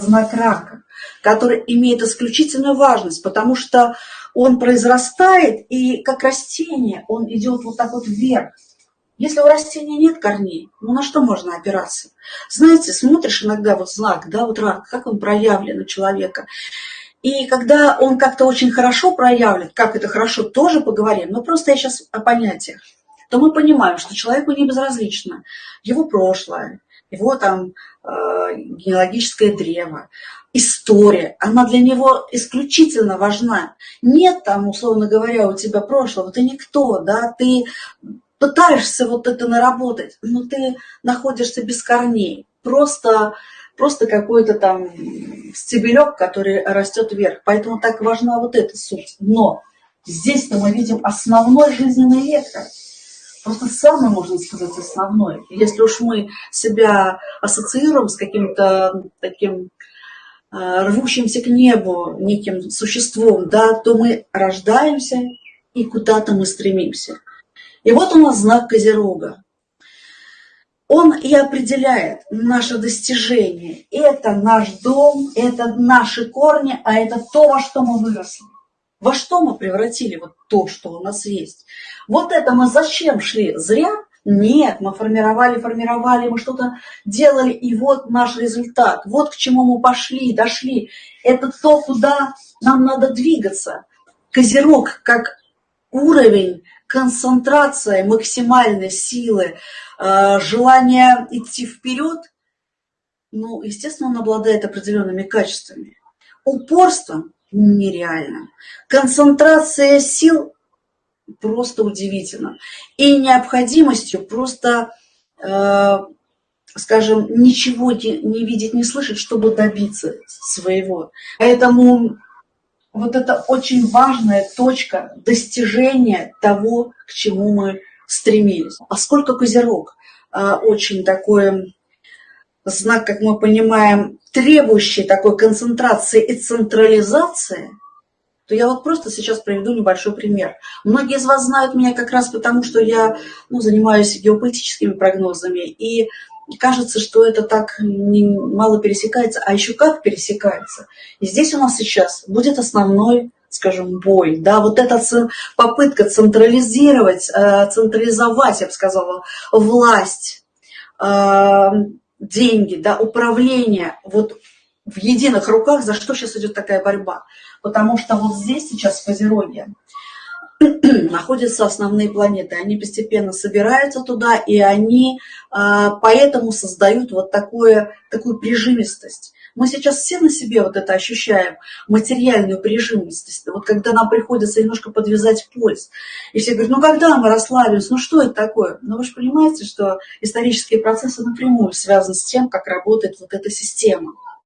знак рака, который имеет исключительную важность, потому что он произрастает, и как растение он идет вот так вот вверх. Если у растения нет корней, ну на что можно опираться? Знаете, смотришь иногда вот знак, да, вот рак, как он проявлен у человека. И когда он как-то очень хорошо проявлен, как это хорошо, тоже поговорим, но просто я сейчас о понятиях, то мы понимаем, что человеку не безразлично его прошлое, его там э, генеалогическое древо, история, она для него исключительно важна. Нет там, условно говоря, у тебя прошлого, ты никто, да, ты пытаешься вот это наработать, но ты находишься без корней, просто, просто какой-то там стебелек, который растет вверх. Поэтому так важна вот эта суть. Но здесь-то мы видим основной жизненный вектор. Просто самый, можно сказать, основной. Если уж мы себя ассоциируем с каким-то таким э, рвущимся к небу неким существом, да, то мы рождаемся и куда-то мы стремимся. И вот у нас знак Козерога. Он и определяет наше достижение. Это наш дом, это наши корни, а это то, во что мы выросли. Во что мы превратили вот то, что у нас есть. Вот это мы зачем шли? Зря? Нет, мы формировали, формировали, мы что-то делали, и вот наш результат. Вот к чему мы пошли, дошли. Это то, куда нам надо двигаться. Козерог как уровень концентрация максимальной силы, э, желание идти вперед, ну, естественно, он обладает определенными качествами. Упорство нереально. Концентрация сил просто удивительно. И необходимостью просто, э, скажем, ничего не видеть, не слышать, чтобы добиться своего. Поэтому вот это очень важная точка достижения того, к чему мы стремились. А сколько Козерог? А, очень такой знак, как мы понимаем, требующий такой концентрации и централизации, то я вот просто сейчас приведу небольшой пример. Многие из вас знают меня как раз потому, что я ну, занимаюсь геополитическими прогнозами, и кажется, что это так мало пересекается, а еще как пересекается. И здесь у нас сейчас будет основной, скажем, бой, да, вот эта попытка централизировать, э, централизовать, я бы сказала, власть, э, деньги, да, управление вот в единых руках, за что сейчас идет такая борьба. Потому что вот здесь сейчас в Козероге находятся основные планеты. Они постепенно собираются туда, и они а, поэтому создают вот такое, такую прижимистость. Мы сейчас все на себе вот это ощущаем, материальную прижимистость. Вот когда нам приходится немножко подвязать пульс. И все говорят, ну когда мы расслабимся, ну что это такое? Но вы же понимаете, что исторические процессы напрямую связаны с тем, как работает вот эта система.